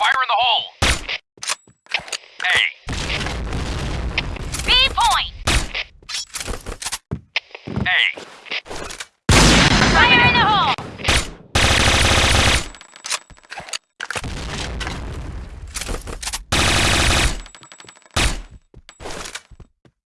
Fire in the hole! A. B point! A.